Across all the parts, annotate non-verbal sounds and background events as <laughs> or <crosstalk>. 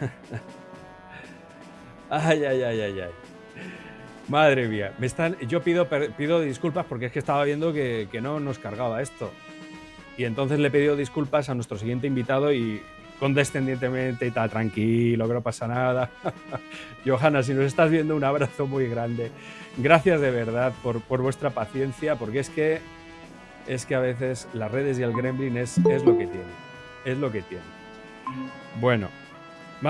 <laughs> ay, ay, ay, ay, ay. Madre mía, me están, yo pido, pido disculpas porque es que estaba viendo que, que no nos cargaba esto. Y entonces le he pedido disculpas a nuestro siguiente invitado y condescendientemente y tal, tranquilo, que no pasa nada. <laughs> Johanna, si nos estás viendo, un abrazo muy grande. Gracias de verdad por, por, vuestra paciencia, porque es que, es que a veces las redes y el gremlin es, es lo que tiene. Es lo que tiene. Bueno,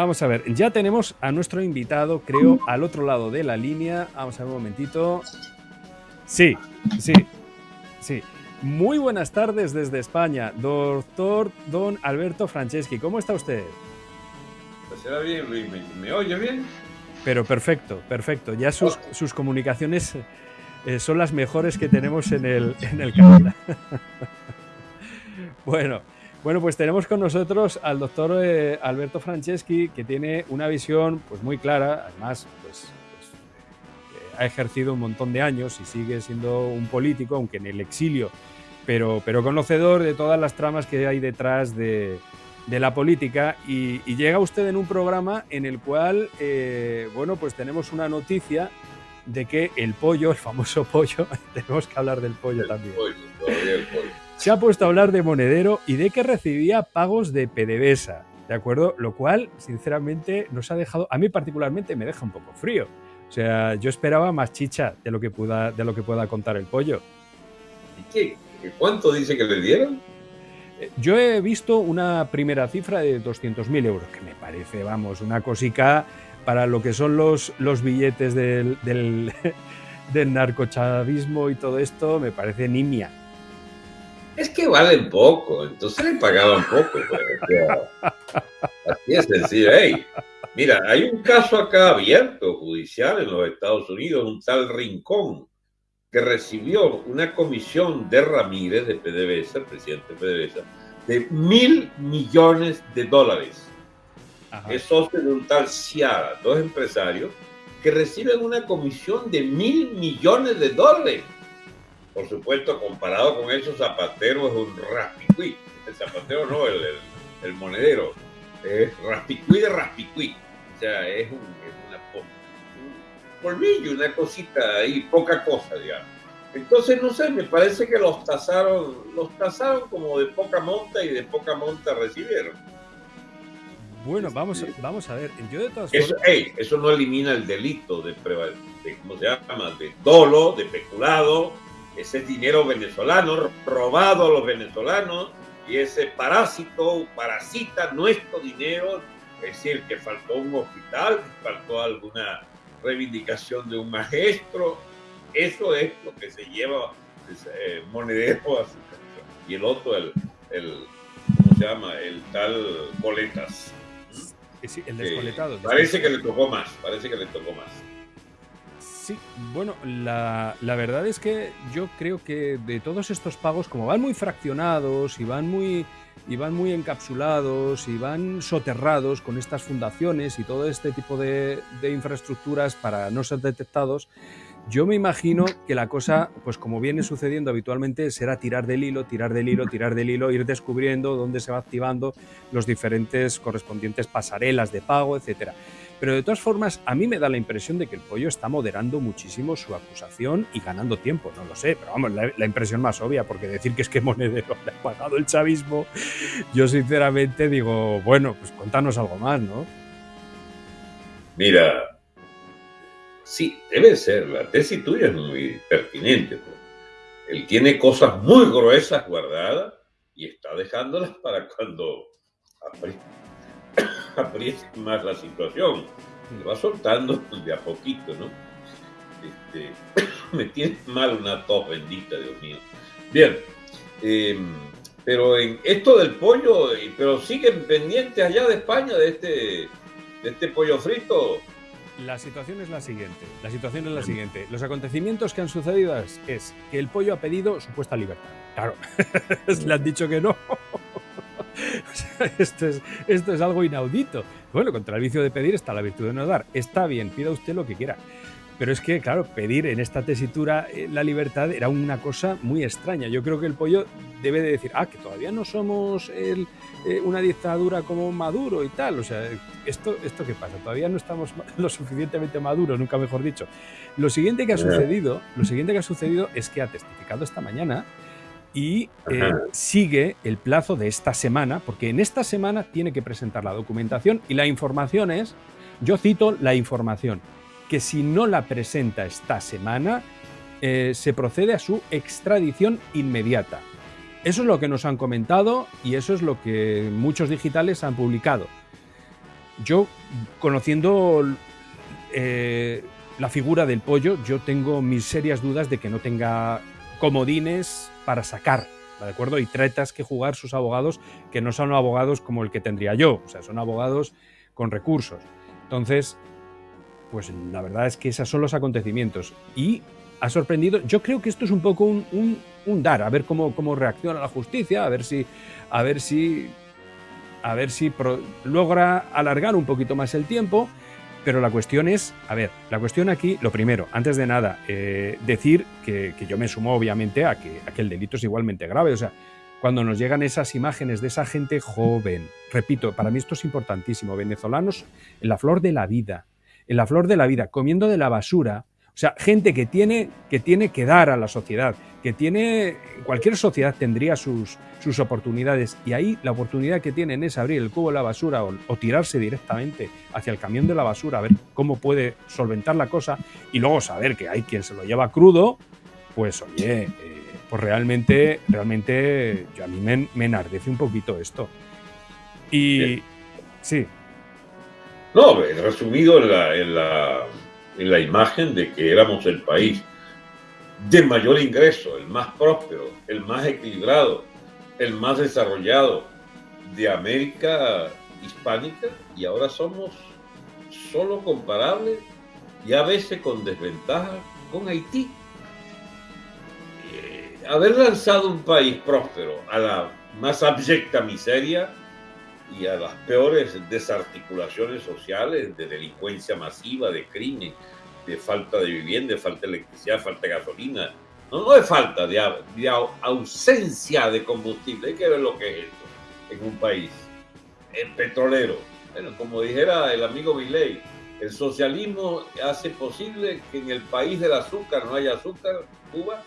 vamos a ver. Ya tenemos a nuestro invitado, creo, al otro lado de la línea. Vamos a ver un momentito. Sí, sí, sí. Muy buenas tardes desde España, doctor Don Alberto Franceschi. ¿Cómo está usted? Pues será bien, Luis. ¿Me, oye bien? Pero perfecto, perfecto. Ya sus, sus comunicaciones eh, son las mejores que tenemos en el, en el canal. <laughs> bueno, bueno, pues tenemos con nosotros al doctor eh, Alberto Franceschi, que tiene una visión pues, muy clara, además pues, pues eh, ha ejercido un montón de años y sigue siendo un político, aunque en el exilio pero, pero conocedor de todas las tramas que hay detrás de, de la política y, y, llega usted en un programa en el cual, eh, bueno, pues tenemos una noticia de que el pollo, el famoso <laughs> pollo, <laughs> tenemos que hablar del pollo el también. Pollo, el pollo. Se ha puesto a hablar de Monedero y de que recibía pagos de PDVSA, ¿de acuerdo? Lo cual, sinceramente, nos ha dejado, a mí particularmente me deja un poco frío. O sea, yo esperaba más chicha de lo que pueda, de lo que pueda contar el pollo. ¿Y qué? ¿Cuánto dice que le dieron? Yo he visto una primera cifra de 200.000 euros, que me parece, vamos, una cosica para lo que son los, los billetes del, del, <laughs> del narcochavismo y todo esto, me parece nimia. Es que valen poco, entonces le pagaban poco. Pues, así es sencillo. Hey, mira, hay un caso acá abierto judicial en los Estados Unidos, un tal Rincón, que recibió una comisión de Ramírez, de PDVSA, el presidente de PDVSA, de mil millones de dólares. Ajá. Es socio de un tal Ciara, dos empresarios, que reciben una comisión de mil millones de dólares. Por supuesto, comparado con esos zapateros, es un raspicuí. El zapatero no, el, el, el monedero. Es raspicuí de raspicuí. O sea, es un, es una polvillo, una cosita ahí, poca cosa, digamos. Entonces, no sé, me parece que los tasaron, los tasaron como de poca monta y de poca monta recibieron. Bueno, vamos, a, vamos a ver. Yo de todas eso, formas... hey, eso no elimina el delito de, de, ¿cómo se llama? De dolo, de peculado. Ese es dinero venezolano robado a los venezolanos y ese parásito parasita nuestro dinero. Es decir, que faltó un hospital, faltó alguna reivindicación de un maestro. Eso es lo que se lleva eh, monedero a su Y el otro, el, el, ¿cómo se llama? El tal Boletas. Sí, el descoletado. Eh, parece que le tocó más, parece que le tocó más. Sí, bueno, la, verdad es que yo creo que de todos estos pagos, como van muy fraccionados y van muy, y van muy encapsulados y van soterrados con estas fundaciones y todo este tipo de, de infraestructuras para no ser detectados, yo me imagino que la cosa, pues como viene sucediendo habitualmente, será tirar del hilo, tirar del hilo, tirar del hilo, ir descubriendo dónde se va activando los diferentes correspondientes pasarelas de pago, etcétera. Pero de todas formas, a mí me da la impresión de que el pollo está moderando muchísimo su acusación y ganando tiempo. No lo sé, pero vamos, la, impresión más obvia, porque decir que es que Monedero <laughs> le ha pagado el chavismo, yo sinceramente digo, bueno, pues contanos algo más, ¿no? Mira, Sí, debe ser. La tesis tuya es muy pertinente. Pues. Él tiene cosas muy gruesas guardadas y está dejándolas para cuando <coughs> apriete, más la situación. Le va soltando de a poquito, ¿no? Este, <coughs> me tiene mal una tos bendita, Dios mío. Bien, eh, pero en esto del pollo, pero siguen pendientes allá de España de este, de este pollo frito. La situación es la siguiente. La situación es la siguiente. Los acontecimientos que han sucedido es, es que el pollo ha pedido supuesta libertad. Claro, <laughs> le han dicho que no. O <laughs> sea, esto, es, esto es algo inaudito. Bueno, contra el vicio de pedir está la virtud de no dar. Está bien, pida usted lo que quiera. Pero es que, claro, pedir en esta tesitura eh, la libertad era una cosa muy extraña. Yo creo que el pollo debe de decir, ah, que todavía no somos eh, una dictadura como Maduro y tal. O sea, ¿esto, ¿esto qué pasa? Todavía no estamos <laughs> lo suficientemente maduros, nunca mejor dicho. Lo siguiente que ha sucedido, lo siguiente que ha sucedido es que ha testificado esta mañana y eh, sigue el plazo de esta semana, porque en esta semana tiene que presentar la documentación y la información es, yo cito la información, que si no la presenta esta semana, eh, se procede a su extradición inmediata. Eso es lo que nos han comentado y eso es lo que muchos digitales han publicado. Yo, conociendo eh, la figura del pollo, yo tengo mis serias dudas de que no tenga comodines para sacar, ¿de acuerdo? Y tretas que jugar sus abogados, que no son abogados como el que tendría yo, o sea, son abogados con recursos. Entonces, pues la verdad es que esos son los acontecimientos. Y ha sorprendido, yo creo que esto es un poco un, dar, a ver cómo, cómo reacciona la justicia, a ver si, a ver si, a ver si logra alargar un poquito más el tiempo. Pero la cuestión es, a ver, la cuestión aquí, lo primero, antes de nada, eh, decir que, yo me sumo obviamente a que, a que el delito es igualmente grave. O sea, cuando nos llegan esas imágenes de esa gente joven, repito, para mí esto es importantísimo, venezolanos en la flor de la vida, en la flor de la vida, comiendo de la basura. O sea, gente que tiene que, tiene que dar a la sociedad, que tiene, cualquier sociedad tendría sus, sus oportunidades y ahí la oportunidad que tienen es abrir el cubo de la basura o, tirarse directamente hacia el camión de la basura a ver cómo puede solventar la cosa y luego saber que hay quien se lo lleva crudo, pues oye, eh, pues realmente, realmente yo a mí me, me enardece un poquito esto. Y sí, no, resumido en la, en, la, la imagen de que éramos el país de mayor ingreso, el más próspero, el más equilibrado, el más desarrollado de América hispánica y ahora somos solo comparables y a veces con desventaja con Haití. Eh, haber lanzado un país próspero a la más abyecta miseria y a las peores desarticulaciones sociales de delincuencia masiva, de crimen, de falta de vivienda, de falta de electricidad, falta de gasolina. No, no es falta, de, ausencia de combustible. Hay que ver lo que es esto en un país el petrolero. Bueno, como dijera el amigo Milley, el socialismo hace posible que en el país del azúcar no haya azúcar, Cuba,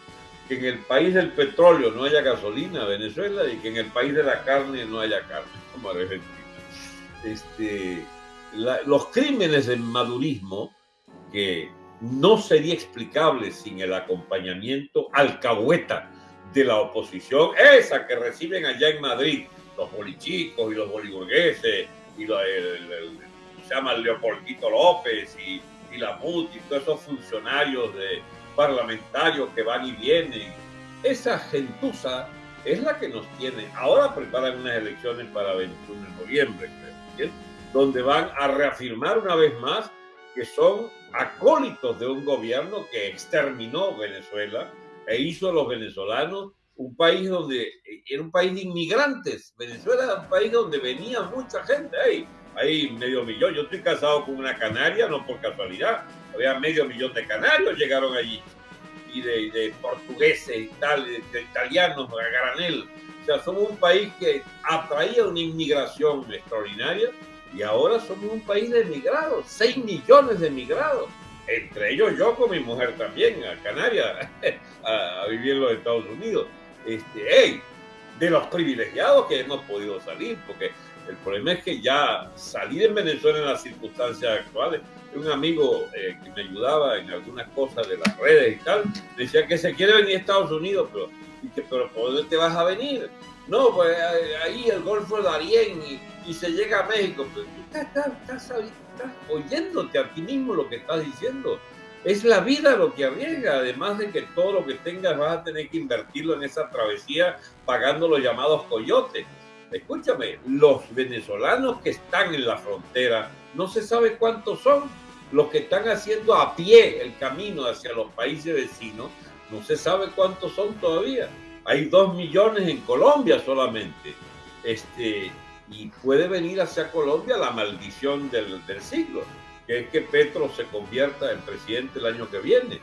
que en el país del petróleo no haya gasolina, Venezuela, y que en el país de la carne no haya carne, Argentina. Este, los crímenes del madurismo, que no sería explicable sin el acompañamiento alcahueta de la oposición, esa que reciben allá en Madrid los bolichicos y los boliburgueses, y lo, se llama Leopoldito López y, y la MUT y todos esos funcionarios de, parlamentarios que van y vienen. Esa gentuza es la que nos tiene. Ahora preparan unas elecciones para 21 de noviembre, donde van a reafirmar una vez más que son acólitos de un gobierno que exterminó Venezuela e hizo a los venezolanos un país donde era un país de inmigrantes. Venezuela era un país donde venía mucha gente. Hay, hay medio millón. Yo estoy casado con una canaria, no por casualidad había medio millón de canarios llegaron allí, y de, portugueses y tal, de, italianos a granel. O sea, somos un país que atraía una inmigración extraordinaria y ahora somos un país de emigrados, 6 millones de emigrados. Entre ellos yo con mi mujer también, a Canarias, <laughs> a, vivir en los Estados Unidos. Este, hey, de los privilegiados que hemos podido salir, porque el problema es que ya salir en Venezuela en las circunstancias actuales un amigo eh, que me ayudaba en algunas cosas de las redes y tal, decía que se quiere venir a Estados Unidos, pero, pero ¿por dónde te vas a venir? No, pues eh, ahí el Golfo de Darién y, se llega a México. Pero tú estás, estás, oyéndote a ti mismo lo que estás diciendo. Es la vida lo que arriesga, además de que todo lo que tengas vas a tener que invertirlo en esa travesía pagando los llamados coyotes. Escúchame, los venezolanos que están en la frontera no se sabe cuántos son. Los que están haciendo a pie el camino hacia los países vecinos, no se sabe cuántos son todavía. Hay dos millones en Colombia solamente. Este, y puede venir hacia Colombia la maldición del, siglo. que es que Petro se convierta en presidente el año que viene.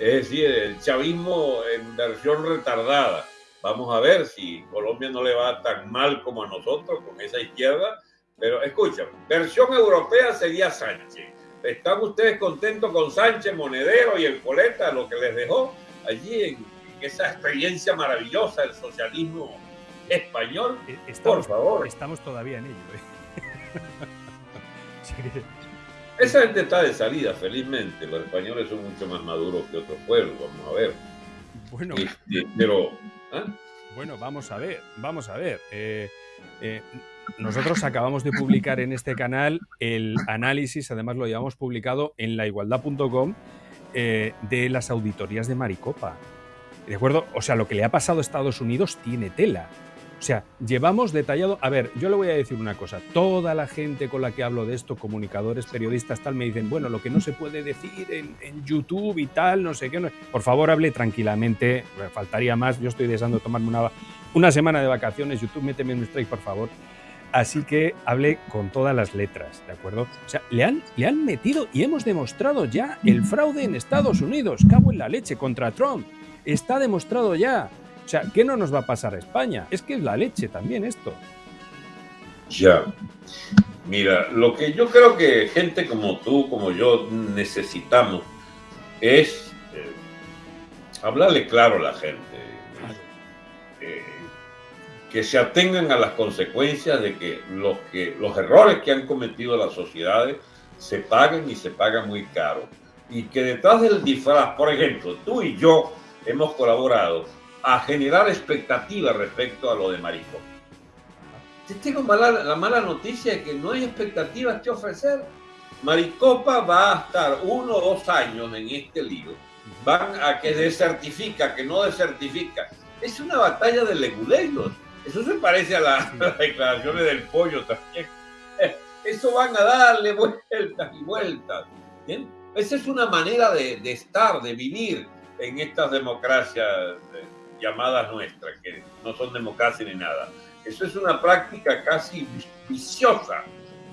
Es decir, el chavismo en versión retardada. Vamos a ver si Colombia no le va tan mal como a nosotros con esa izquierda. Pero escucha, versión europea sería Sánchez. ¿Están ustedes contentos con Sánchez, Monedero y el Coleta, lo que les dejó allí en, esa experiencia maravillosa del socialismo español? E-, estamos, Por favor. Estamos todavía en ello. ¿eh? <laughs> Esa gente está de salida, felizmente. Los españoles son mucho más maduros que otros pueblos, vamos a ver. Bueno, este, pero. Bueno, vamos a ver, vamos a ver. Eh, eh, nosotros acabamos de publicar en este canal el análisis, además lo llevamos publicado en laigualdad.com, eh, de las auditorías de Maricopa. ¿De acuerdo? O sea, lo que le ha pasado a Estados Unidos tiene tela. O sea, llevamos detallado. A ver, yo le voy a decir una cosa. Toda la gente con la que hablo de esto, comunicadores, periodistas, tal, me dicen, bueno, lo que no se puede decir en, YouTube y tal, no sé qué. Por favor, hable tranquilamente. Faltaría más. Yo estoy deseando tomarme una, una semana de vacaciones. YouTube, méteme un strike, por favor. Así que hable con todas las letras, ¿de acuerdo? O sea, le han, le han metido y hemos demostrado ya el fraude en Estados Unidos. Cabo en la leche contra Trump. Está demostrado ya. O sea, ¿qué no nos va a pasar a España? Es que es la leche también esto. Ya. Mira, lo que yo creo que gente como tú, como yo, necesitamos es eh, hablarle claro a la gente. Eh, que se atengan a las consecuencias de que los, que los errores que han cometido las sociedades se paguen y se pagan muy caro. Y que detrás del disfraz, por ejemplo, tú y yo hemos colaborado a generar expectativas respecto a lo de Maricopa. Te tengo la mala noticia de que no hay expectativas que ofrecer. Maricopa va a estar uno o dos años en este lío. Van a que desertifica, que no desertifica. Es una batalla de leguleiros. Eso se parece a, <laughs> las declaraciones del pollo también. <laughs> Eso van a darle vueltas y vueltas. ¿bien? Esa es una manera de, de estar, de vivir en estas democracias llamadas nuestras, que no son democracia ni nada. Eso es una práctica casi viciosa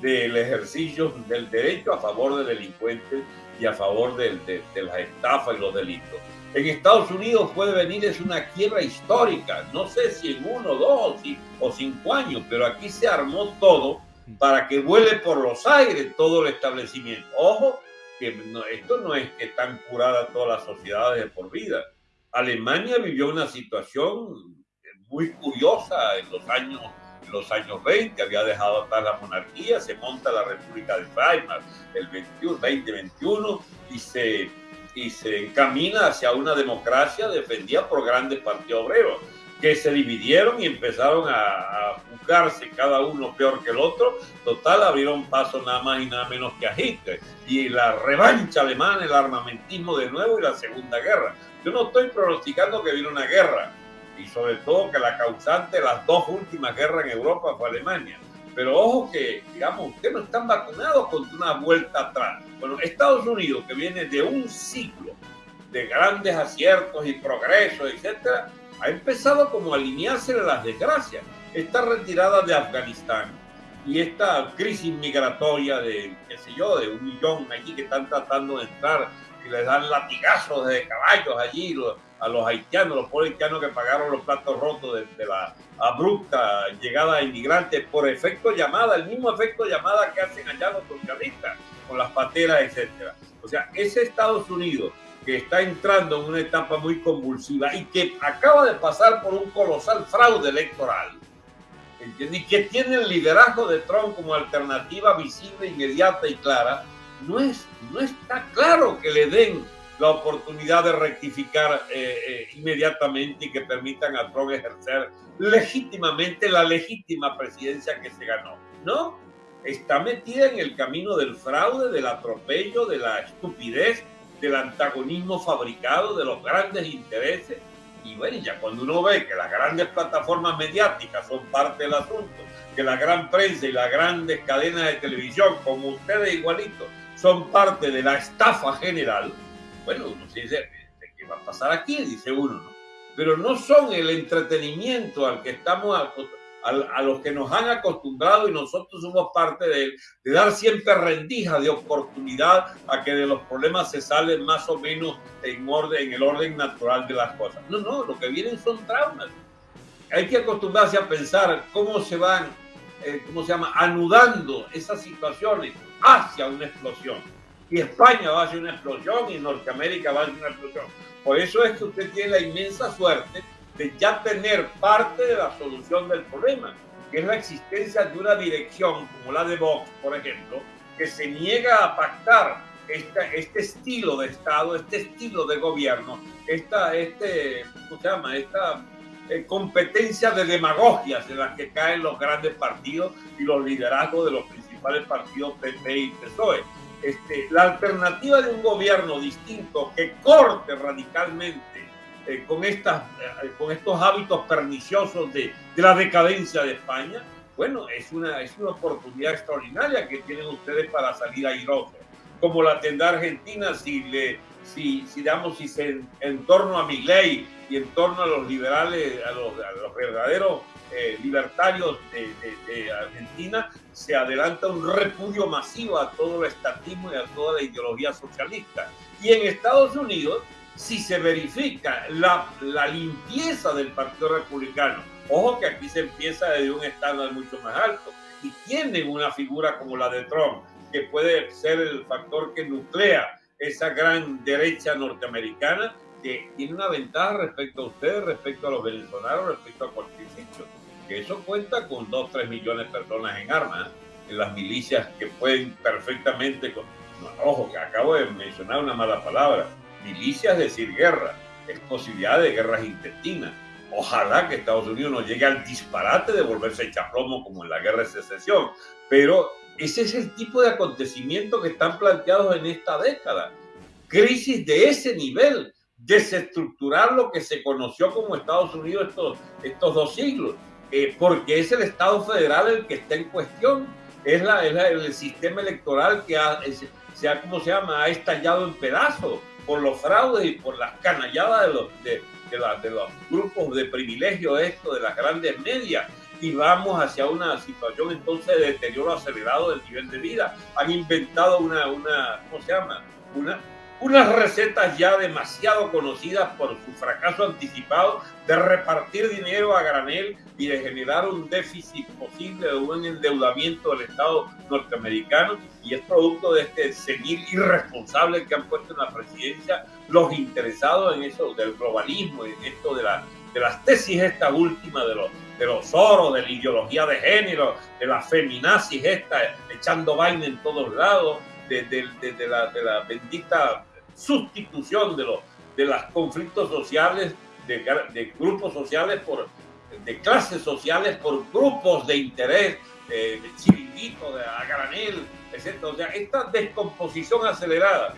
del ejercicio del derecho a favor de delincuentes y a favor de, de, las estafas y los delitos. En Estados Unidos puede venir es una quiebra histórica, no sé si en uno, dos o cinco años, pero aquí se armó todo para que vuele por los aires todo el establecimiento. Ojo, que esto no es que están curadas todas las sociedades de por vida. Alemania vivió una situación muy curiosa en los años, los años 20, había dejado atrás la monarquía, se monta la República de Weimar el 21, 2021 y se, y se encamina hacia una democracia defendida por grandes partidos obreros que se dividieron y empezaron a, a juzgarse cada uno peor que el otro. Total, abrieron paso nada más y nada menos que a Hitler. Y la revancha alemana, el armamentismo de nuevo y la Segunda Guerra. Yo no estoy pronosticando que viene una guerra, y sobre todo que la causante de las dos últimas guerras en Europa fue Alemania. Pero ojo que, digamos, ustedes no están vacunados contra una vuelta atrás. Bueno, Estados Unidos, que viene de un ciclo de grandes aciertos y progresos, etcétera, ha empezado como a alinearse a las desgracias. Esta retirada de Afganistán y esta crisis migratoria de, qué sé yo, de un millón allí que están tratando de entrar y les dan latigazos de caballos allí a los haitianos, los pobres haitianos que pagaron los platos rotos de, la abrupta llegada de inmigrantes por efecto llamada, el mismo efecto llamada que hacen allá los socialistas con las pateras, etcétera. O sea, ese Estados Unidos que está entrando en una etapa muy convulsiva y que acaba de pasar por un colosal fraude electoral, ¿entiendes? y que tiene el liderazgo de Trump como alternativa visible, inmediata y clara, no, es, no está claro que le den la oportunidad de rectificar eh, eh, inmediatamente y que permitan a Trump ejercer legítimamente la legítima presidencia que se ganó. No, está metida en el camino del fraude, del atropello, de la estupidez, del antagonismo fabricado, de los grandes intereses. Y bueno, ya cuando uno ve que las grandes plataformas mediáticas son parte del asunto, que la gran prensa y las grandes cadenas de televisión, como ustedes igualitos, son parte de la estafa general, bueno, uno se dice, ¿qué va a pasar aquí? Dice uno, ¿no? Pero no son el entretenimiento al que estamos a, los que nos han acostumbrado y nosotros somos parte de él, de dar siempre rendija de oportunidad a que de los problemas se salen más o menos en, orden, en el orden natural de las cosas. No, no, lo que vienen son traumas. Hay que acostumbrarse a pensar cómo se van, eh, ¿cómo se llama?, anudando esas situaciones hacia una explosión. Y España va hacia una explosión y Norteamérica va hacia una explosión. Por eso es que usted tiene la inmensa suerte de ya tener parte de la solución del problema, que es la existencia de una dirección como la de Vox, por ejemplo, que se niega a pactar este, estilo de Estado, este estilo de gobierno, esta, este, ¿cómo se llama? esta eh, competencia de demagogias en las que caen los grandes partidos y los liderazgos de los principales partidos PP y PSOE. Este, la alternativa de un gobierno distinto que corte radicalmente eh, con, estas, eh, con estos hábitos perniciosos de, de, la decadencia de España, bueno, es una, es una oportunidad extraordinaria que tienen ustedes para salir airosos, como la tendrá Argentina si, le, si, digamos, si se, en, torno a mi ley y en torno a los liberales, a los, verdaderos eh, libertarios de, Argentina, se adelanta un repudio masivo a todo el estatismo y a toda la ideología socialista. Y en Estados Unidos, si se verifica la, la limpieza del Partido Republicano, ojo que aquí se empieza desde un estándar mucho más alto, y tienen una figura como la de Trump, que puede ser el factor que nuclea esa gran derecha norteamericana, que tiene una ventaja respecto a ustedes, respecto a los venezolanos, respecto a cualquier sitio. Que eso cuenta con 2, 3 millones de personas en armas, en las milicias que pueden perfectamente... Con... ojo, que acabo de mencionar una mala palabra Milicia es decir guerra, es posibilidad de guerras intestinas. Ojalá que Estados Unidos no llegue al disparate de volverse chaplomo como en la guerra de secesión, pero ese es el tipo de acontecimiento que están planteados en esta década. Crisis de ese nivel, desestructurar lo que se conoció como Estados Unidos estos, dos siglos, eh, porque es el Estado federal el que está en cuestión, es, la, el sistema electoral que ha, ¿cómo se llama?, ha estallado en pedazos por los fraudes y por las canalladas de los, de, los grupos de privilegio esto, de las grandes medias, y vamos hacia una situación entonces de deterioro acelerado del nivel de vida. Han inventado una, una ¿cómo se llama? Una, unas recetas ya demasiado conocidas por su fracaso anticipado de repartir dinero a granel y de generar un déficit posible de un endeudamiento del Estado norteamericano y es producto de este senil irresponsable que han puesto en la presidencia los interesados en eso del globalismo, en esto de, la, de las tesis esta última de los, de los oros, de la ideología de género, de la feminazis esta, echando vaina en todos lados, de, de, la, de la bendita sustitución de los, de los conflictos sociales, de, grupos sociales por, de clases sociales por grupos de interés, de chiringuito, de a granel, etc. O sea, esta descomposición acelerada,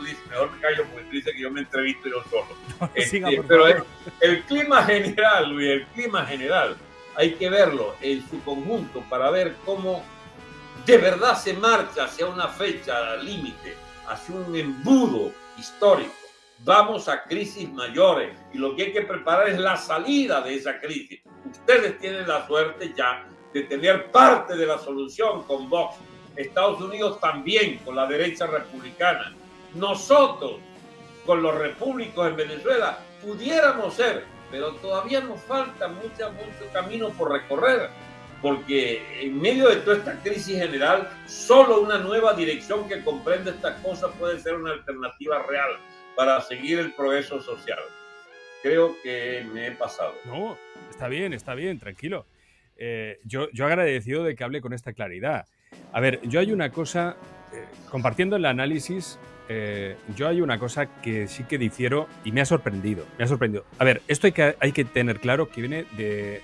mejor me callo porque tú dices que yo me entrevisto yo solo. <laughs> este, pero el, el, clima general, Luis, el clima general, hay que verlo en su conjunto para ver cómo de verdad se marcha hacia una fecha límite hacia un embudo histórico. Vamos a crisis mayores y lo que hay que preparar es la salida de esa crisis. Ustedes tienen la suerte ya de tener parte de la solución con Vox. Estados Unidos también con la derecha republicana. Nosotros con los repúblicos en Venezuela pudiéramos ser, pero todavía nos falta mucho, mucho camino por recorrer porque en medio de toda esta crisis general, solo una nueva dirección que comprende estas cosas puede ser una alternativa real para seguir el progreso social. Creo que me he pasado. No, está bien, está bien, tranquilo. Eh, yo, yo agradecido de que hable con esta claridad. A ver, yo hay una cosa, eh, compartiendo el análisis, eh, yo hay una cosa que sí que difiero y me ha sorprendido. Me ha sorprendido. A ver, esto hay que, hay que tener claro que viene de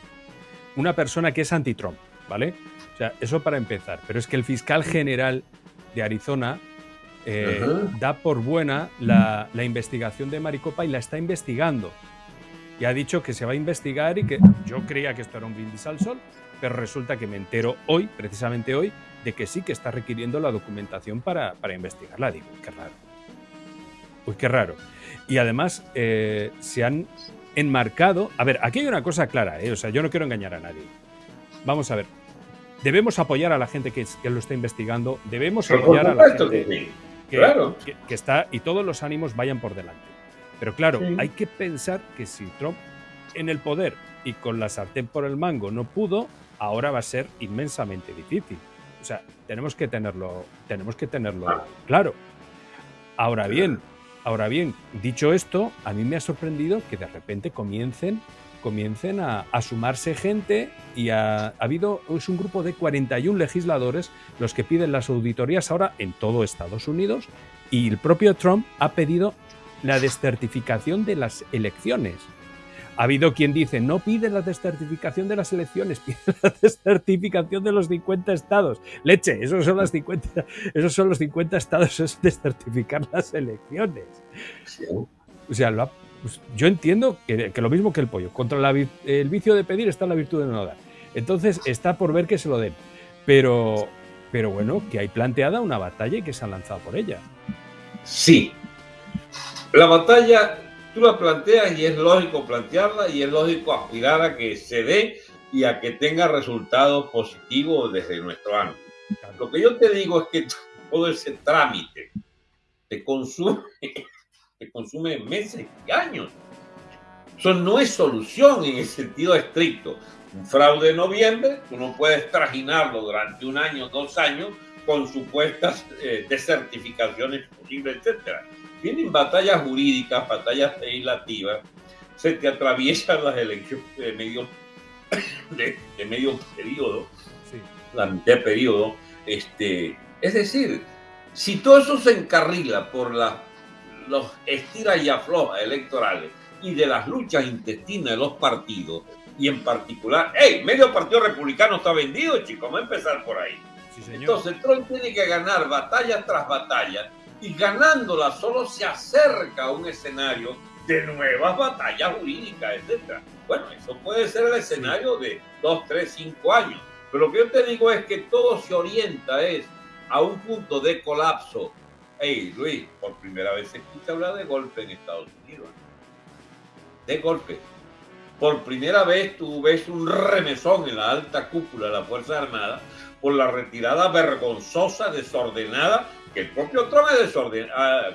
una persona que es anti-Trump, ¿vale? O sea, eso para empezar. Pero es que el fiscal general de Arizona eh, da por buena la, la, investigación de Maricopa y la está investigando. Y ha dicho que se va a investigar y que yo creía que esto era un brindis al sol, pero resulta que me entero hoy, precisamente hoy, de que sí que está requiriendo la documentación para, para investigarla. Digo, qué raro. Uy, qué raro. Y además eh, se han enmarcado. A ver, aquí hay una cosa clara, ¿eh? o sea, yo no quiero engañar a nadie. vamos a ver. Debemos apoyar a la gente que, lo está investigando, debemos apoyar a la gente que, está y todos los ánimos vayan por delante. Pero claro, hay que pensar que si Trump en el poder y con la sartén por el mango no pudo, ahora va a ser inmensamente difícil. O sea, tenemos que tenerlo, tenemos que tenerlo claro. Ahora bien, ahora bien, dicho esto, a mí me ha sorprendido que de repente comiencen comiencen a, sumarse gente y ha, habido, es un grupo de 41 legisladores los que piden las auditorías ahora en todo Estados Unidos y el propio Trump ha pedido la descertificación de las elecciones. Ha habido quien dice, no pide la descertificación de las elecciones, <laughs> pide la descertificación de los 50 estados. Leche, esos son, las 50, esos son los 50 estados, es descertificar las elecciones. O sea, pues, yo entiendo que, lo mismo que el pollo. Contra el vicio de pedir está la virtud de no dar. Entonces está por ver que se lo den. Pero, pero bueno, que hay planteada una batalla y que se han lanzado por ella. Sí. La batalla tú la planteas y es lógico plantearla y es lógico aspirar a que se dé y a que tenga resultados positivos desde nuestro ánimo. Lo que yo te digo es que <laughs> todo ese trámite te consume, <laughs> te consume meses y años. Eso no es solución en el sentido estricto. Un fraude de noviembre, tú no puedes trajinarlo durante un año, dos años, con supuestas eh, desertificaciones posibles, etcétera vienen batallas jurídicas, batallas legislativas, se te atraviesan las elecciones de medio, <coughs> de, medio periodo, la mitad de periodo. Este, es decir, si todo eso se encarrila por la, los estiras y aflojas electorales y de las luchas intestinas de los partidos, y en particular, hey, medio partido republicano está vendido, chicos, vamos a empezar por ahí. Entonces Trump tiene que ganar batalla tras batalla y ganándola solo se acerca a un escenario de nuevas batallas jurídicas, etc. Bueno, eso puede ser el escenario de dos, tres, cinco años. Pero lo que yo te digo es que todo se orienta es a un punto de colapso. Hey, Luis, por primera vez se escucha hablar de golpe en Estados Unidos. De golpe. Por primera vez tú ves un remesón en la alta cúpula de la Fuerza Armada por la retirada vergonzosa, desordenada que el propio Trump es desorden, ah.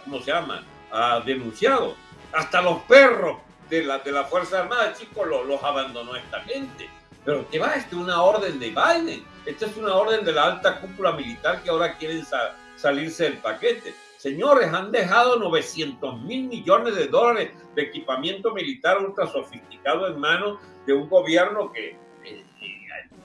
Ha denunciado. Hasta los perros de la, de la Fuerza Armada, chicos, los, abandonó esta gente. Pero ¿qué va? Esta es una orden de Biden. Esta es una orden de la alta cúpula militar que ahora quieren salirse del paquete. Señores, han dejado 900 mil millones de dólares de equipamiento militar ultra sofisticado en manos de un gobierno que eh,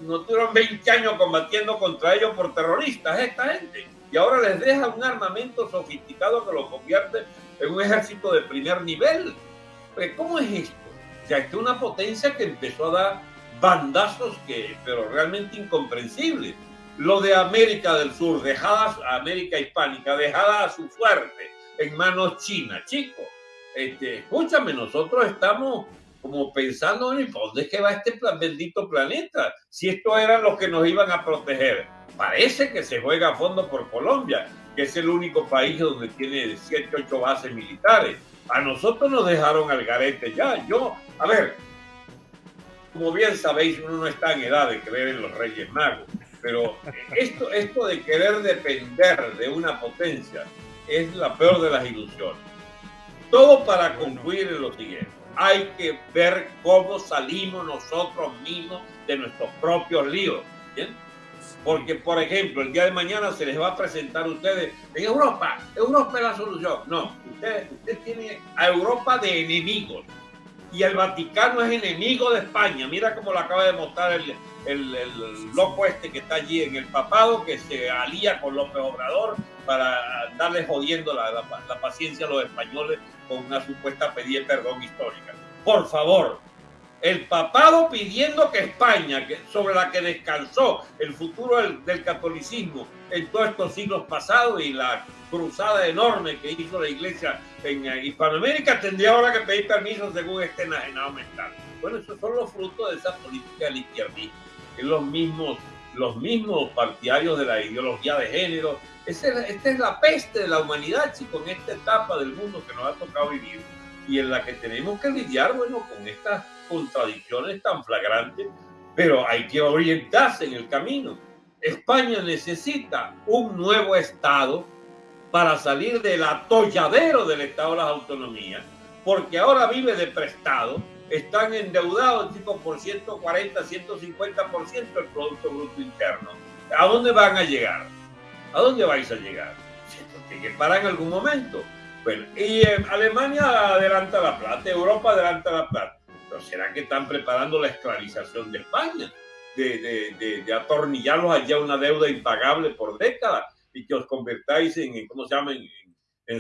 no tuvieron 20 años combatiendo contra ellos por terroristas, esta gente y ahora les deja un armamento sofisticado que lo convierte en un ejército de primer nivel. ¿Cómo es esto? O sea, es una potencia que empezó a dar bandazos que, pero realmente incomprensibles. Lo de América del Sur, dejada América hispánica, dejada a su suerte en manos chinas, chicos. Este, escúchame, nosotros estamos como pensando, ¿y por dónde es que va este bendito planeta? Si estos eran los que nos iban a proteger parece que se juega a fondo por Colombia, que es el único país donde tiene 7, 8 bases militares. A nosotros nos dejaron al garete ya. Yo, a ver, como bien sabéis, uno no está en edad de creer en los Reyes Magos, pero esto, esto de querer depender de una potencia es la peor de las ilusiones. Todo para concluir en lo siguiente. Hay que ver cómo salimos nosotros mismos de nuestros propios líos. ¿bien? Porque, por ejemplo, el día de mañana se les va a presentar a ustedes en Europa, Europa es la solución. No, usted, usted tiene a Europa de enemigos y el Vaticano es enemigo de España. Mira cómo lo acaba de mostrar el, el, loco este que está allí en el papado, que se alía con López Obrador para darle jodiendo la, la paciencia a los españoles con una supuesta pedida de perdón histórica. Por favor, el papado pidiendo que España, sobre la que descansó el futuro del, catolicismo en todos estos siglos pasados y la cruzada enorme que hizo la iglesia en eh, Hispanoamérica, tendría ahora que pedir permiso según este enajenado mental. Bueno, esos son los frutos de esa política del izquierdismo, que los mismos, los mismos partidarios de la ideología de género. esta es la peste de la humanidad, chicos, en esta etapa del mundo que nos ha tocado vivir y en la que tenemos que lidiar, bueno, con estas contradicciones tan flagrantes pero hay que orientarse en el camino. España necesita un nuevo Estado para salir del atolladero del Estado de las Autonomías, porque ahora vive de prestado, están endeudados tipo por 140, 150% del Producto Bruto Interno. ¿A dónde van a llegar? ¿A dónde vais a llegar? Tiene que parar en algún momento. Bueno, y Alemania adelanta la plata, Europa adelanta la plata. Pero ¿será que están preparando la esclavización de España? De, de, de, atornillarlos allá una deuda impagable por décadas y que os convertáis en, ¿cómo se llama? En,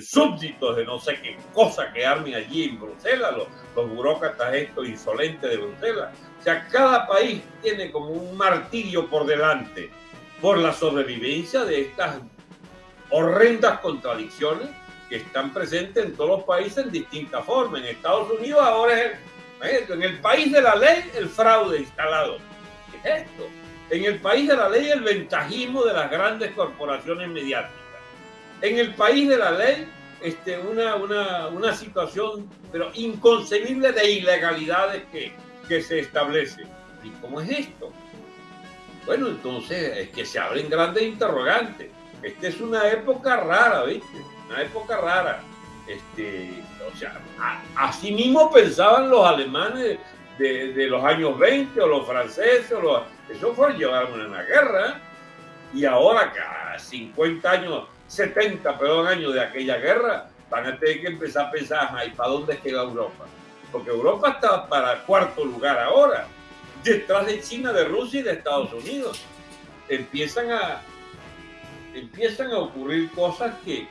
súbditos de no sé qué cosa que armen allí en Bruselas, los, burócratas estos insolentes de Bruselas. O sea, cada país tiene como un martirio por delante por la sobrevivencia de estas horrendas contradicciones que están presentes en todos los países en distintas formas. En Estados Unidos ahora es en el país de la ley el fraude instalado. ¿Qué es esto? En el país de la ley el ventajismo de las grandes corporaciones mediáticas. En el país de la ley este, una, una, una situación pero inconcebible de ilegalidades que, que se establece. ¿Y cómo es esto? Bueno, entonces es que se abren grandes interrogantes. Esta es una época rara, ¿viste? Una época rara. Este, o sea, así mismo pensaban los alemanes de, los años 20 o los franceses, o los, eso fue llevar una guerra. Y ahora, cada 50 años, 70, perdón, años de aquella guerra, van a tener que empezar a pensar, ¿y para dónde queda Europa? Porque Europa está para cuarto lugar ahora detrás de China, de Rusia y de Estados Unidos. Empiezan a, empiezan a ocurrir cosas que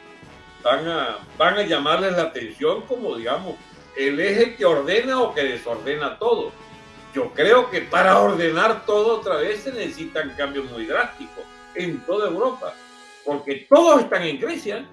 van a, van a llamarles la atención como, digamos, el eje que ordena o que desordena todo. Yo creo que para ordenar todo otra vez se necesitan cambios muy drásticos en toda Europa, porque todos están en Grecia.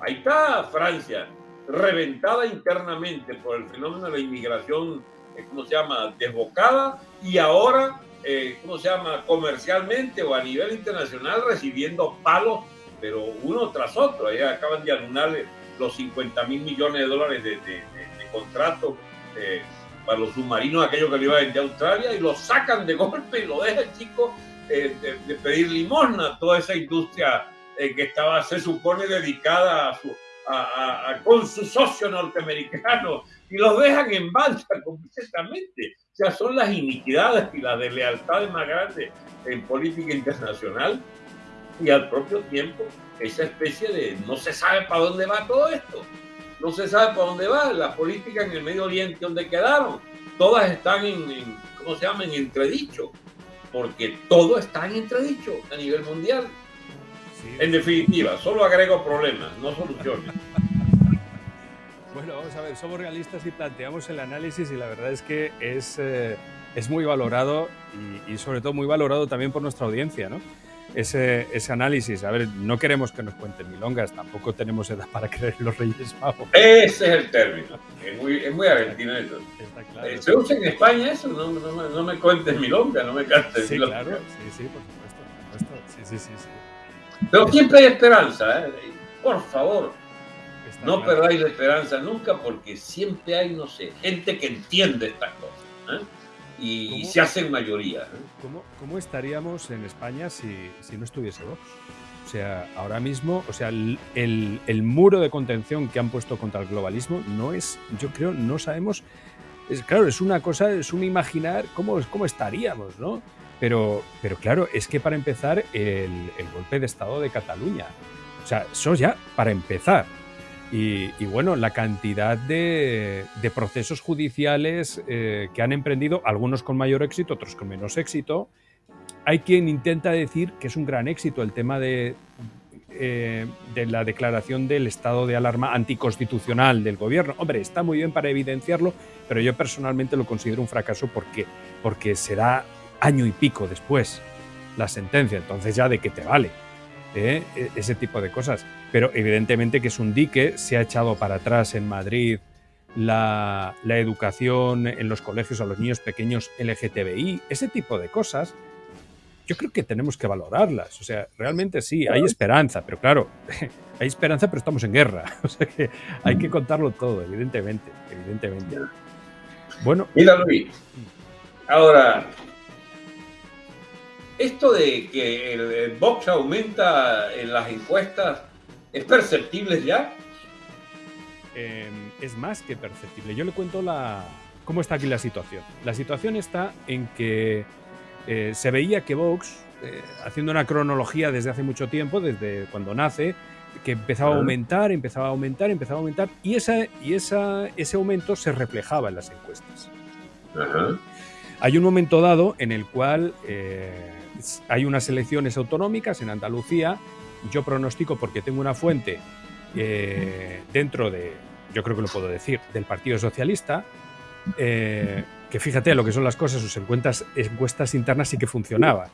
Ahí está Francia, reventada internamente por el fenómeno de la inmigración eh, ¿cómo se llama?, desbocada y ahora, eh, ¿cómo se llama?, comercialmente o a nivel internacional recibiendo palos, pero uno tras otro. Ahí acaban de anunarle los 50 mil millones de dólares de, contratos eh, para los submarinos, aquellos que le iba a vender a Australia, y lo sacan de golpe y lo dejan, chico, de, pedir limosna toda esa industria que estaba, se supone, dedicada a su, con su socio norteamericano y los dejan en balsa <laughs> completamente. O sea, son las iniquidades y las deslealtades más grandes en política internacional y al propio tiempo esa especie de no se sabe para dónde va todo esto. No se sabe para dónde va la política en el Medio Oriente, donde quedaron. Todas están en, ¿cómo se llama?, en entredicho, porque todo está en entredicho a nivel mundial. En definitiva, solo agrego problemas, no soluciones. Bueno, vamos a ver, somos realistas y planteamos el análisis y la verdad es que es, eh, es muy valorado y, sobre todo muy valorado también por nuestra audiencia, ¿no? Ese, ese, análisis. A ver, no queremos que nos cuenten milongas, tampoco tenemos edad para creer en los Reyes Magos. Ese es el término. Es muy, es muy argentino eso. Claro. Eh, ¿Se usa en España eso? No, no, no me cuentes milonga, no me cantes sí, Claro, sí, sí, por supuesto. Por supuesto. Sí, sí, sí, sí. Pero siempre hay esperanza, ¿eh? Por favor no perdáis la esperanza nunca porque siempre hay, no sé, gente que entiende estas cosas ¿eh? y se hacen mayoría. ¿eh? ¿Cómo, estaríamos en España si, no estuviese Vox? O sea, ahora mismo, o sea, el, el, muro de contención que han puesto contra el globalismo no es, yo creo, no sabemos, es, claro, es una cosa, es un imaginar cómo, cómo estaríamos, ¿no? Pero, pero claro, es que para empezar, el, golpe de Estado de Cataluña, o sea, eso ya para empezar. Y, bueno, la cantidad de, procesos judiciales eh, que han emprendido, algunos con mayor éxito, otros con menos éxito. Hay quien intenta decir que es un gran éxito el tema de, eh, de la declaración del estado de alarma anticonstitucional del gobierno. Hombre, está muy bien para evidenciarlo, pero yo personalmente lo considero un fracaso porque, porque será año y pico después la sentencia, entonces ya de qué te vale. ¿eh? E, ese tipo de cosas. Pero evidentemente que es un dique, se ha echado para atrás en Madrid la, educación en los colegios a los niños pequeños LGTBI, ese tipo de cosas. Yo creo que tenemos que valorarlas. O sea, realmente sí, hay esperanza, pero claro, <laughs> hay esperanza, pero estamos en guerra. <laughs> O sea que hay que contarlo todo, esto de que el, Vox aumenta en las encuestas, ¿es perceptible ya? Em, es más que perceptible. Yo le cuento la, cómo está aquí la situación. La situación está en que eh, se veía que Vox, eh, haciendo una cronología desde hace mucho tiempo, desde cuando nace, que empezaba a aumentar, empezaba a aumentar, empezaba a aumentar, y, esa, y esa, ese aumento se reflejaba en las encuestas. Hay un momento dado en el cual eh, hay unas elecciones autonómicas en Andalucía. Yo pronostico, porque tengo una fuente eh, dentro de, yo creo que lo puedo decir, del Partido Socialista, eh, que fíjate lo que son las cosas, sus encuestas, encuestas internas sí que funcionaban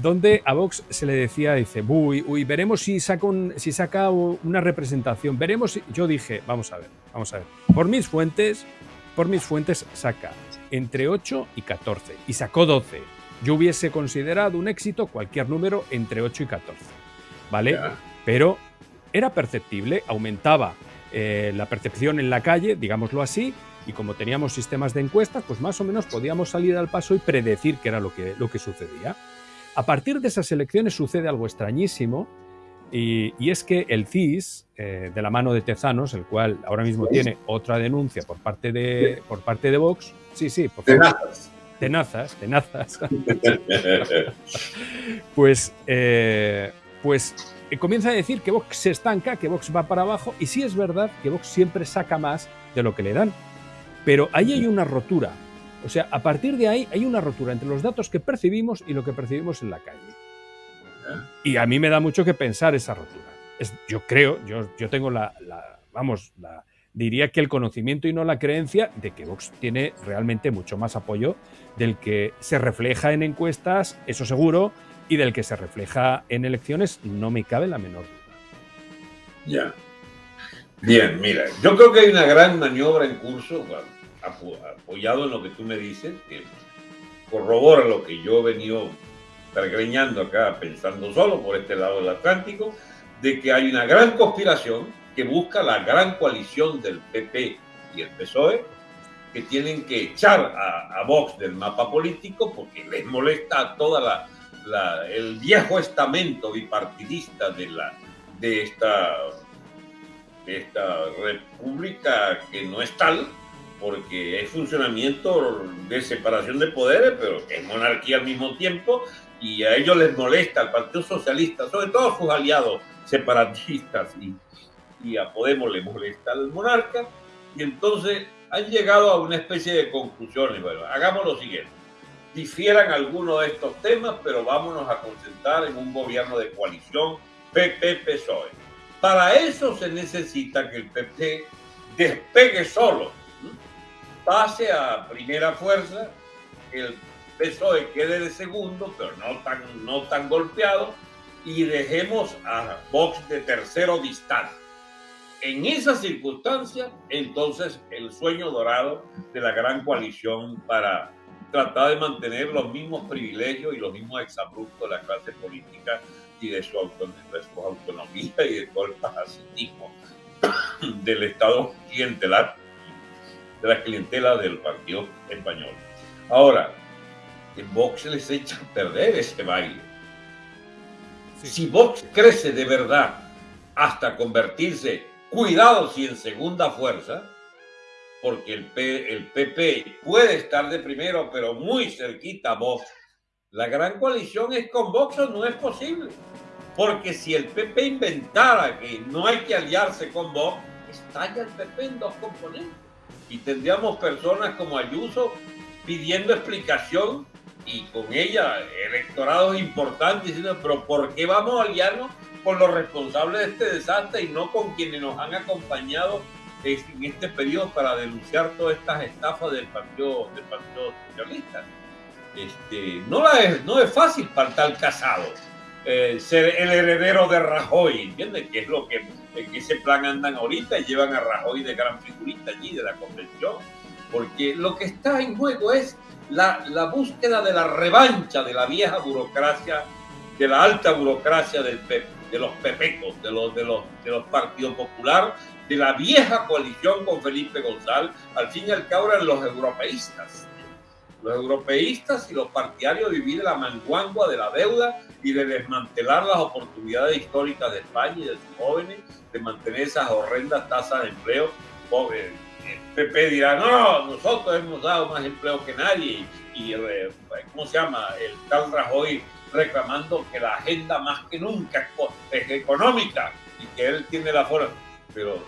donde a Vox se le decía, dice, uy, uy, veremos si saca, si saca una representación, veremos si... Yo dije, vamos a ver, vamos a ver, por mis fuentes, por mis fuentes saca entre 8 y 14, y sacó 12. Yo hubiese considerado un éxito cualquier número entre 8 y 14, ¿vale? Pero era perceptible, aumentaba eh, la percepción en la calle, digámoslo así, y como teníamos sistemas de encuestas, pues más o menos podíamos salir al paso y predecir qué era lo que, lo que sucedía. A partir de esas elecciones sucede algo extrañísimo y, es que el CIS, eh, de la mano de Tezanos, el cual ahora mismo tiene otra denuncia por parte de, por parte de Vox, sí, sí, por Tenazas. Tenazas, tenazas. pues, eh, pues eh, comienza a decir que Vox se estanca, que Vox va para abajo, y sí es verdad que Vox siempre saca más de lo que le dan. Pero ahí hay una rotura o sea, a partir de ahí hay una rotura entre los datos que percibimos y lo que percibimos en la calle. Y a mí me da mucho que pensar esa rotura. Yo creo, yo, yo tengo la, vamos, la, diría que el conocimiento y no la creencia de que Vox tiene realmente mucho más apoyo del que se refleja en encuestas, eso seguro, y del que se refleja en elecciones, no me cabe la menor duda. Ya. Bien, mira, yo creo que hay una gran maniobra en curso, apoyado en lo que tú me dices, que corrobora lo que yo he venido pergreñando acá, pensando solo por este lado del Atlántico, de que hay una gran conspiración que busca la gran coalición del PP y el PSOE, que tienen que echar a, Vox del mapa político porque les molesta toda la, el viejo estamento bipartidista de, la, de, esta, de esta república que no es tal, porque es funcionamiento de separación de poderes, pero es monarquía al mismo tiempo, y a ellos les molesta, al Partido Socialista, sobre todo a sus aliados separatistas, y, y a Podemos le molesta al monarca, y entonces han llegado a una especie de conclusiones. Bueno, hagamos lo siguiente. Difieran algunos de estos temas, pero vámonos a concentrar en un gobierno de coalición PP-PSOE. Para eso se necesita que el PP despegue solo pase a primera fuerza, el PSOE quede de segundo, pero no tan, no tan golpeado, y dejemos a Vox de tercero distante. En esa circunstancia, entonces, el sueño dorado de la gran coalición para tratar de mantener los mismos privilegios y los mismos exabruptos de la clase política y de su, autonomía y de todo el parasitismo del Estado clientelar de la clientela del Partido Español. Ahora, en Vox les echa a perder ese baile. Si Vox crece de verdad hasta convertirse, cuidado si en segunda fuerza, porque el, el PP puede estar de primero, pero muy cerquita a Vox, la gran coalición es con Vox o no es posible. Porque si el PP inventara que no hay que aliarse con Vox, estalla el PP en dos componentes y tendríamos personas como Ayuso pidiendo explicación y con ella electorados importantes diciendo, pero ¿por qué vamos a aliarnos con los responsables de este desastre y no con quienes nos han acompañado en este periodo para denunciar todas estas estafas del Partido, del partido Socialista? Este, no, la es, no es fácil para tal casado eh, ser el heredero de Rajoy, ¿entiendes? Que es lo que en ese plan andan ahorita y llevan a Rajoy de gran figurita allí de la convención, porque lo que está en juego es la, la búsqueda de la revancha de la vieja burocracia, de la alta burocracia del de los pepecos, de los, de los, de los partidos popular, de la vieja coalición con Felipe González, al fin y al cabo eran los europeístas. los europeístas y los partidarios vivir la manguangua de la deuda y de desmantelar las oportunidades históricas de España y de sus jóvenes, de mantener esas horrendas tasas de empleo. El PP dirá, no, nosotros hemos dado más empleo que nadie. Y, eh, ¿cómo se llama? El tal Rajoy reclamando que la agenda más que nunca es económica y que él tiene la forma. Pero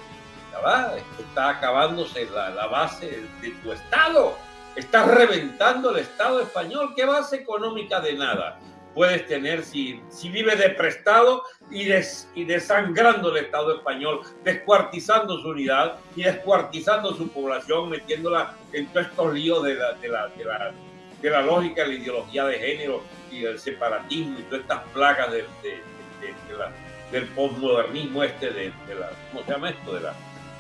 está acabándose la, base de tu Estado. Estás reventando el Estado español. ¿Qué base económica de nada puedes tener si, si vives de prestado y, y desangrando el Estado español, descuartizando su unidad y descuartizando su población, metiéndola en todos estos líos de la, de la, de la, de la lógica, la ideología de género y del separatismo y todas estas plagas de, la, del postmodernismo este, de, la, ¿cómo se llama esto? De la,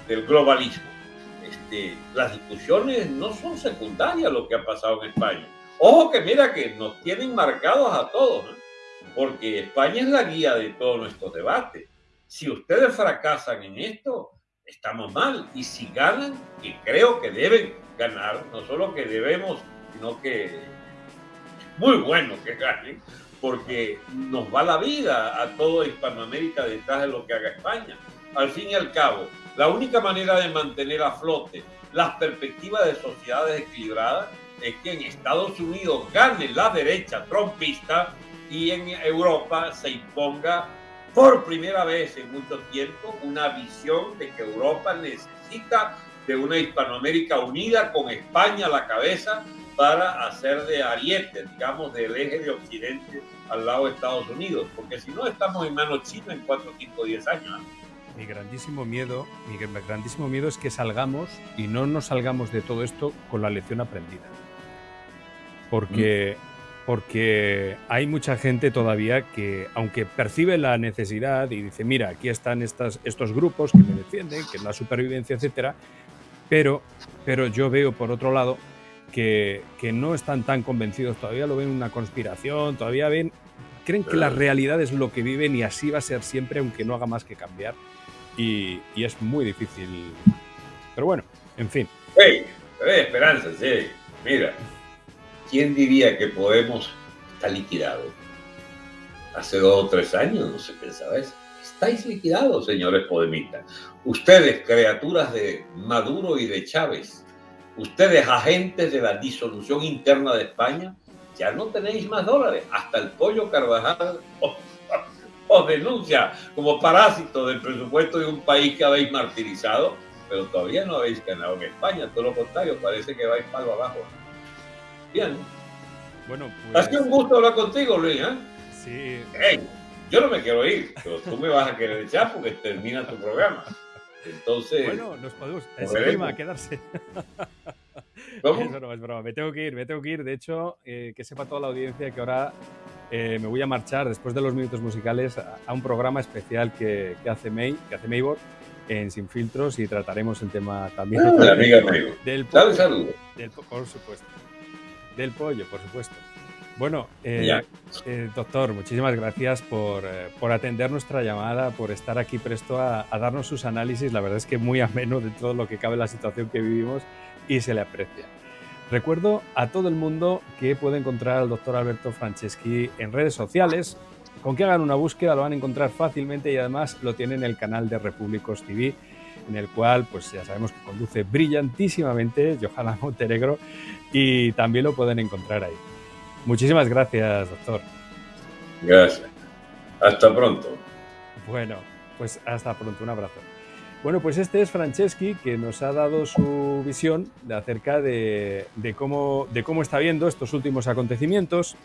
del globalismo. Este, las discusiones no son secundarias lo que ha pasado en España. Ojo que mira que nos tienen marcados a todos, porque España es la guía de todos nuestros debates. Si ustedes fracasan en esto, estamos mal. Y si ganan, y creo que deben ganar, no solo que debemos, sino que muy bueno que ganen, porque nos va la vida a toda Hispanoamérica detrás de lo que haga España. Al fin y al cabo, la única manera de mantener a flote las perspectivas de sociedades equilibradas es que en Estados Unidos gane la derecha trompista y en Europa se imponga por primera vez en mucho tiempo una visión de que Europa necesita de una Hispanoamérica unida con España a la cabeza para hacer de ariete, digamos, del eje de Occidente al lado de Estados Unidos, porque si no estamos en manos chinas en 4, 5, 10 años mi grandísimo miedo, mi grandísimo miedo es que salgamos y no nos salgamos de todo esto con la lección aprendida. Porque, mm. porque hay mucha gente todavía que, aunque percibe la necesidad y dice, mira, aquí están estas, estos grupos que me defienden, que es la supervivencia, etcétera, pero, pero yo veo por otro lado que, que no están tan convencidos, todavía lo ven una conspiración, todavía ven creen que la realidad es lo que viven y así va a ser siempre, aunque no haga más que cambiar y, es muy difícil. Pero bueno, en fin. Hey, esperanza, sí. Mira, ¿quién diría que Podemos está liquidado? Hace dos o tres años no se pensaba eso. Estáis liquidados, señores podemistas. Ustedes, criaturas de Maduro y de Chávez, ustedes, agentes de la disolución interna de España, ya no tenéis más dólares. Hasta el pollo Carvajal <laughs> os denuncia como parásito del presupuesto de un país que habéis martirizado, pero todavía no habéis ganado en España, todo lo contrario, parece que vais palo abajo. Bien. Bueno, pues... Ha sido un gusto hablar contigo, Luis. ¿eh? Sí. yo no me quiero ir, pero tú me vas a querer echar porque termina tu programa. Entonces. Bueno, nos podemos. Se anima a quedarse. <laughs> ¿Cómo? Eso no es broma. Me tengo que ir, me tengo que ir. De hecho, eh, que sepa toda la audiencia que ahora eh, me voy a marchar después de los minutos musicales a, un programa especial que, hace May, que hace Maybor en Sin Filtros y trataremos el tema también ah, la amiga del pollo, saludo. por supuesto. Del pollo, por supuesto. Bueno, eh, eh, doctor, muchísimas gracias por, por, atender nuestra llamada, por estar aquí presto a, a, darnos sus análisis. La verdad es que muy ameno de todo lo que cabe la situación que vivimos y se le aprecia. Recuerdo a todo el mundo que puede encontrar al doctor Alberto Franceschi en redes sociales. Con que hagan una búsqueda lo van a encontrar fácilmente y además lo tienen en el canal de Repúblicos TV, en el cual pues ya sabemos que conduce brillantísimamente Johanna Montenegro y también lo pueden encontrar ahí. Muchísimas gracias, doctor. Gracias. Hasta pronto. Bueno, pues hasta pronto. Un abrazo. Bueno, pues este es Franceschi, que nos ha dado su visión de acerca de, cómo, de cómo está viendo estos últimos acontecimientos